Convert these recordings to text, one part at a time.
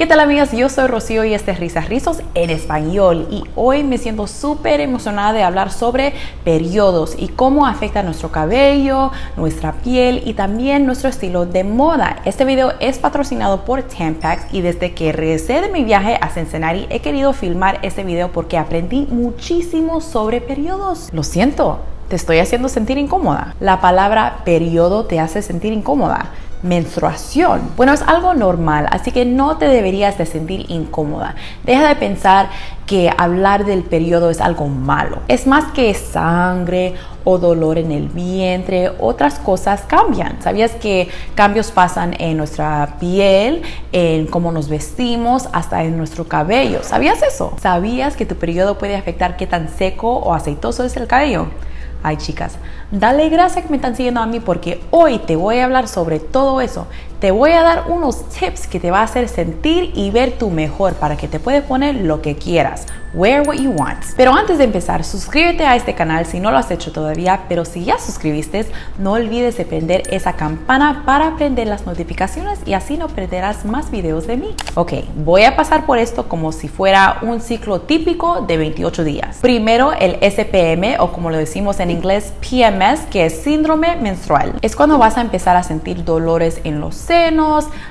¿Qué tal amigas? Yo soy Rocío y este es Risas Rizos en español y hoy me siento súper emocionada de hablar sobre periodos y cómo afecta nuestro cabello, nuestra piel y también nuestro estilo de moda. Este video es patrocinado por Tampax y desde que regresé de mi viaje a Cincinnati he querido filmar este video porque aprendí muchísimo sobre periodos. Lo siento, te estoy haciendo sentir incómoda. La palabra periodo te hace sentir incómoda menstruación. Bueno, es algo normal, así que no te deberías de sentir incómoda. Deja de pensar que hablar del periodo es algo malo. Es más que sangre o dolor en el vientre, otras cosas cambian. ¿Sabías que cambios pasan en nuestra piel, en cómo nos vestimos, hasta en nuestro cabello? ¿Sabías eso? ¿Sabías que tu periodo puede afectar qué tan seco o aceitoso es el cabello? Ay chicas, dale gracias que me están siguiendo a mí porque hoy te voy a hablar sobre todo eso te voy a dar unos tips que te va a hacer sentir y ver tu mejor para que te puedas poner lo que quieras. Wear what you want. Pero antes de empezar, suscríbete a este canal si no lo has hecho todavía, pero si ya suscribiste, no olvides de prender esa campana para prender las notificaciones y así no perderás más videos de mí. Ok, voy a pasar por esto como si fuera un ciclo típico de 28 días. Primero el SPM o como lo decimos en inglés PMS, que es síndrome menstrual. Es cuando vas a empezar a sentir dolores en los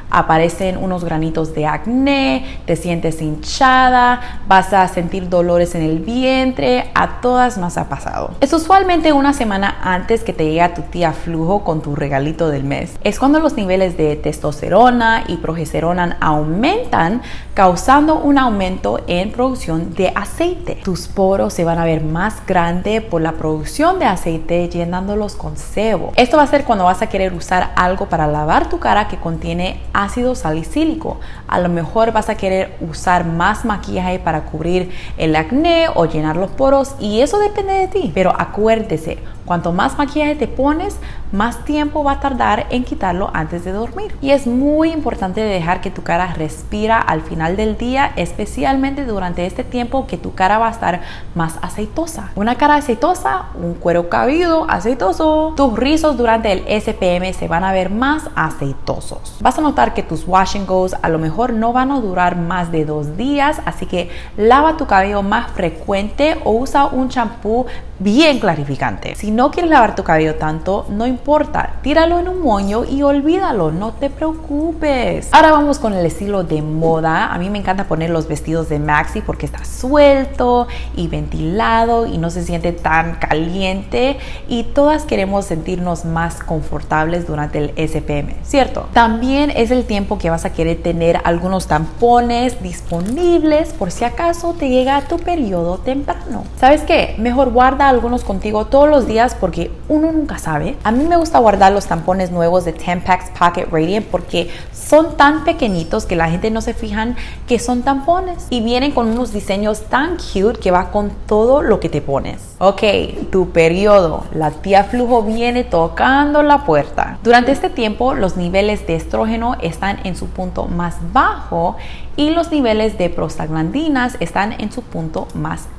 aparecen unos granitos de acné, te sientes hinchada, vas a sentir dolores en el vientre, a todas nos ha pasado. Es usualmente una semana antes que te llega tu tía flujo con tu regalito del mes. Es cuando los niveles de testosterona y progesterona aumentan, causando un aumento en producción de aceite. Tus poros se van a ver más grandes por la producción de aceite llenándolos con sebo. Esto va a ser cuando vas a querer usar algo para lavar tu cara que contiene ácido salicílico. A lo mejor vas a querer usar más maquillaje para cubrir el acné o llenar los poros y eso depende de ti. Pero acuérdese, cuanto más maquillaje te pones, más tiempo va a tardar en quitarlo antes de dormir. Y es muy importante dejar que tu cara respira al final del día, especialmente durante este tiempo que tu cara va a estar más aceitosa. Una cara aceitosa, un cuero cabido aceitoso. Tus rizos durante el SPM se van a ver más aceitosos. Vas a notar que tus wash and goes a lo mejor no van a durar más de dos días, así que lava tu cabello más frecuente o usa un champú bien clarificante. Si no quieres lavar tu cabello tanto, no importa, tíralo en un moño y olvídalo, no te preocupes. Ahora vamos con el estilo de moda. A mí me encanta poner los vestidos de Maxi porque está suelto y ventilado y no se siente tan caliente y todas queremos sentirnos más confortables durante el SPM, ¿cierto? También es el tiempo que vas a querer tener algunos tampones disponibles por si acaso te llega tu periodo temprano. ¿Sabes qué? Mejor guarda algunos contigo todos los días porque uno nunca sabe. A mí me gusta guardar los tampones nuevos de Tampax Pocket Radiant porque son tan pequeñitos que la gente no se fijan que son tampones y vienen con unos diseños tan cute que va con todo lo que te pones. Ok, tu periodo. La tía flujo viene tocando la puerta. Durante este tiempo los niveles de estrógeno están en su punto más bajo y los niveles de prostaglandinas están en su punto más alto.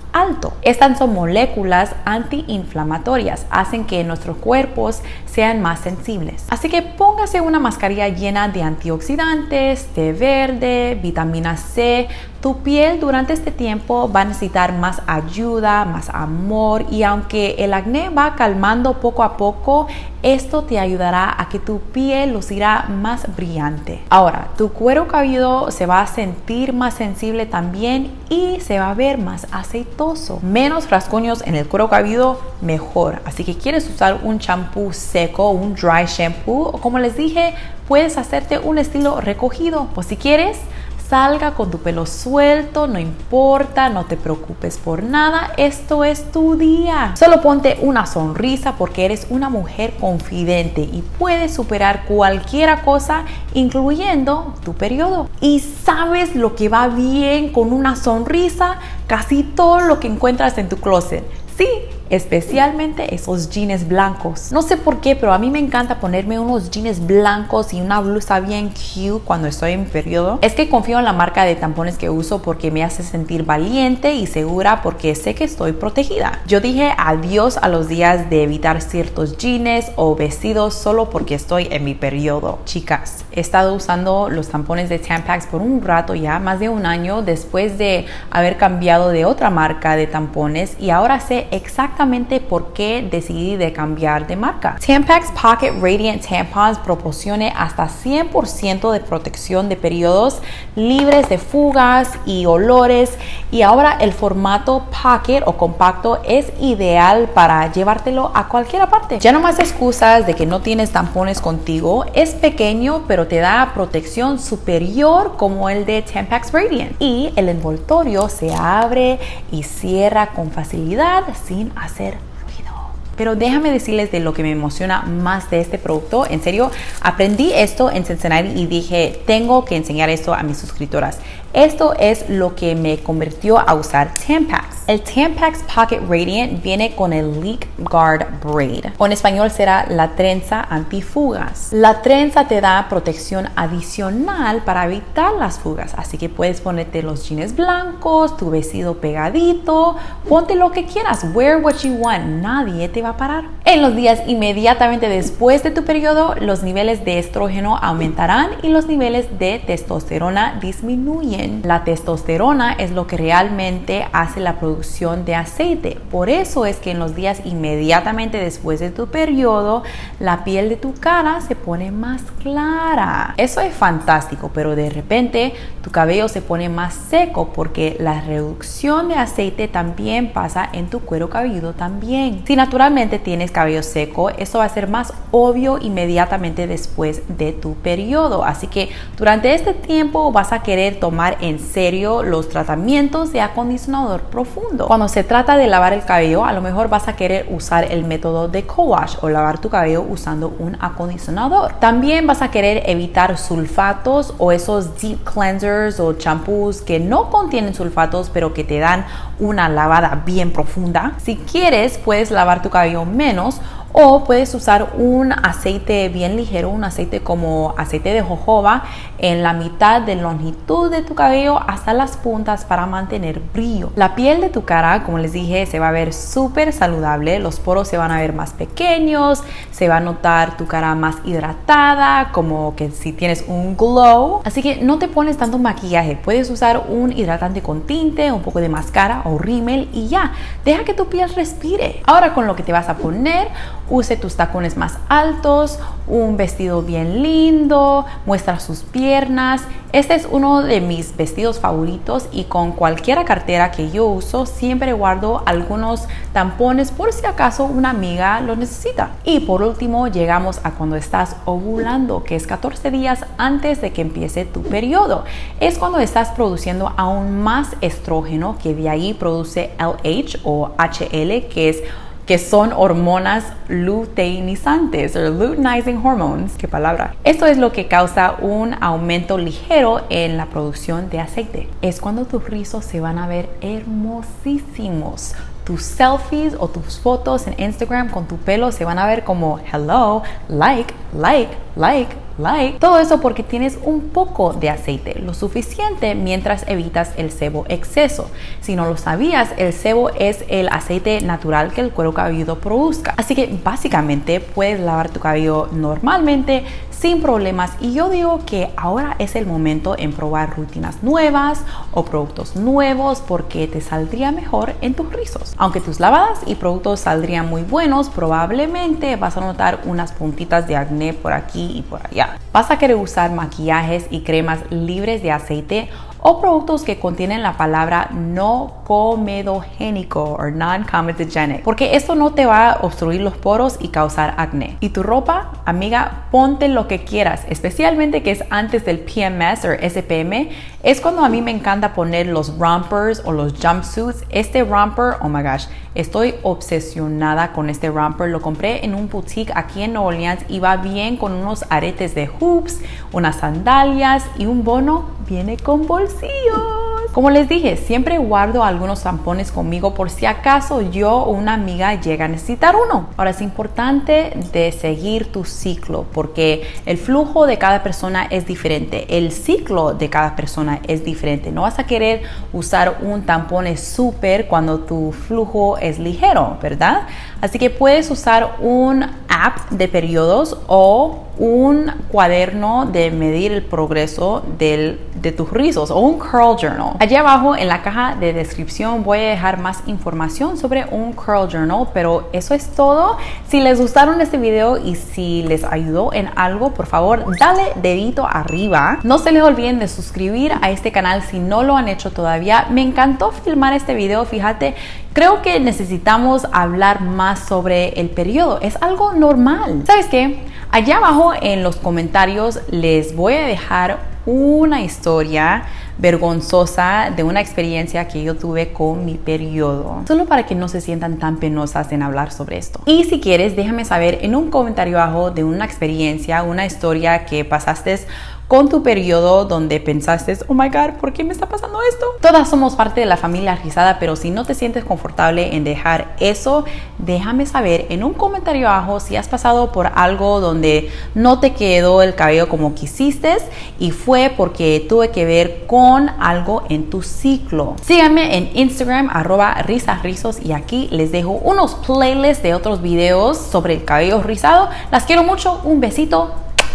Estas son moléculas antiinflamatorias, hacen que nuestros cuerpos sean más sensibles. Así que póngase una mascarilla llena de antioxidantes, té verde, vitamina C. Tu piel durante este tiempo va a necesitar más ayuda, más amor y aunque el acné va calmando poco a poco, esto te ayudará a que tu piel lucirá más brillante. Ahora, tu cuero cabelludo se va a sentir más sensible también y se va a ver más aceitoso. Menos rasguños en el cuero cabelludo, mejor. Así que quieres usar un champú seco, un dry shampoo o como les dije, puedes hacerte un estilo recogido. O si quieres, salga con tu pelo suelto, no importa, no te preocupes por nada, esto es tu día. Solo ponte una sonrisa porque eres una mujer confidente y puedes superar cualquier cosa, incluyendo tu periodo. Y sabes lo que va bien con una sonrisa, casi todo lo que encuentras en tu closet. Sí, especialmente esos jeans blancos. No sé por qué, pero a mí me encanta ponerme unos jeans blancos y una blusa bien cute cuando estoy en periodo. Es que confío en la marca de tampones que uso porque me hace sentir valiente y segura porque sé que estoy protegida. Yo dije adiós a los días de evitar ciertos jeans o vestidos solo porque estoy en mi periodo. Chicas, he estado usando los tampones de Tampax por un rato ya, más de un año después de haber cambiado de otra marca de tampones y ahora sé exactamente por qué decidí de cambiar de marca. Tampax Pocket Radiant Tampons proporciona hasta 100% de protección de periodos libres de fugas y olores y ahora el formato pocket o compacto es ideal para llevártelo a cualquier parte. Ya no más excusas de que no tienes tampones contigo, es pequeño pero te da protección superior como el de Tampax Radiant y el envoltorio se abre y cierra con facilidad sin hacer ruido. Pero déjame decirles de lo que me emociona más de este producto. En serio, aprendí esto en Cincinnati y dije, tengo que enseñar esto a mis suscriptoras. Esto es lo que me convirtió a usar Tampax. El Tampax Pocket Radiant viene con el Leak Guard Braid, o en español será la trenza antifugas. La trenza te da protección adicional para evitar las fugas, así que puedes ponerte los jeans blancos, tu vestido pegadito, ponte lo que quieras, wear what you want, nadie te va a parar. En los días inmediatamente después de tu periodo, los niveles de estrógeno aumentarán y los niveles de testosterona disminuyen. La testosterona es lo que realmente hace la producción de aceite. Por eso es que en los días inmediatamente después de tu periodo, la piel de tu cara se pone más clara. Eso es fantástico, pero de repente tu cabello se pone más seco porque la reducción de aceite también pasa en tu cuero cabelludo también. Si naturalmente tienes cabello seco, eso va a ser más obvio inmediatamente después de tu periodo. Así que durante este tiempo vas a querer tomar en serio los tratamientos de acondicionador profundo cuando se trata de lavar el cabello, a lo mejor vas a querer usar el método de co-wash o lavar tu cabello usando un acondicionador. También vas a querer evitar sulfatos o esos deep cleansers o champús que no contienen sulfatos pero que te dan una lavada bien profunda. Si quieres, puedes lavar tu cabello menos o puedes usar un aceite bien ligero, un aceite como aceite de jojoba en la mitad de longitud de tu cabello hasta las puntas para mantener brillo. La piel de tu cara, como les dije, se va a ver súper saludable, los poros se van a ver más pequeños, se va a notar tu cara más hidratada, como que si tienes un glow. Así que no te pones tanto maquillaje, puedes usar un hidratante con tinte, un poco de máscara o rímel y ya, deja que tu piel respire. Ahora con lo que te vas a poner, use tus tacones más altos, un vestido bien lindo, muestra sus piernas. Este es uno de mis vestidos favoritos y con cualquier cartera que yo uso siempre guardo algunos tampones por si acaso una amiga lo necesita. Y por último llegamos a cuando estás ovulando, que es 14 días antes de que empiece tu periodo. Es cuando estás produciendo aún más estrógeno que de ahí produce LH o HL, que es que son hormonas luteinizantes o luteinizing hormones, qué palabra. Esto es lo que causa un aumento ligero en la producción de aceite. Es cuando tus rizos se van a ver hermosísimos tus selfies o tus fotos en Instagram con tu pelo se van a ver como hello, like, like, like, like. Todo eso porque tienes un poco de aceite, lo suficiente mientras evitas el sebo exceso. Si no lo sabías, el sebo es el aceite natural que el cuero cabelludo produzca. Así que básicamente puedes lavar tu cabello normalmente sin problemas y yo digo que ahora es el momento en probar rutinas nuevas o productos nuevos porque te saldría mejor en tus rizos. Aunque tus lavadas y productos saldrían muy buenos, probablemente vas a notar unas puntitas de acné por aquí y por allá. Vas a querer usar maquillajes y cremas libres de aceite o productos que contienen la palabra no comedogénico o non-comedogenic, porque esto no te va a obstruir los poros y causar acné. Y tu ropa, amiga, ponte lo que quieras, especialmente que es antes del PMS o SPM, es cuando a mí me encanta poner los rompers o los jumpsuits. Este romper, oh my gosh, estoy obsesionada con este romper. Lo compré en un boutique aquí en New Orleans y va bien con unos aretes de hoops, unas sandalias y un bono viene con bolsillos. Como les dije, siempre guardo algunos tampones conmigo por si acaso yo o una amiga llega a necesitar uno. Ahora es importante de seguir tu ciclo porque el flujo de cada persona es diferente, el ciclo de cada persona es diferente. No vas a querer usar un tampón súper cuando tu flujo es ligero, ¿verdad? Así que puedes usar un app de periodos o un cuaderno de medir el progreso del, de tus rizos o un curl journal. Allí abajo en la caja de descripción voy a dejar más información sobre un curl journal, pero eso es todo. Si les gustaron este video y si les ayudó en algo, por favor, dale dedito arriba. No se les olviden de suscribir a este canal si no lo han hecho todavía. Me encantó filmar este video, fíjate, creo que necesitamos hablar más sobre el periodo. Es algo normal. ¿Sabes qué? Allá abajo en los comentarios les voy a dejar una historia vergonzosa de una experiencia que yo tuve con mi periodo, solo para que no se sientan tan penosas en hablar sobre esto. Y si quieres, déjame saber en un comentario abajo de una experiencia, una historia que pasaste con tu periodo donde pensaste, oh my god, ¿por qué me está pasando esto? Todas somos parte de la familia rizada, pero si no te sientes confortable en dejar eso, déjame saber en un comentario abajo si has pasado por algo donde no te quedó el cabello como quisiste y fue porque tuve que ver con algo en tu ciclo. Síganme en Instagram arroba risasrizos y aquí les dejo unos playlists de otros videos sobre el cabello rizado. Las quiero mucho, un besito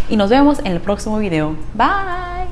y nos vemos en el próximo video. Bye.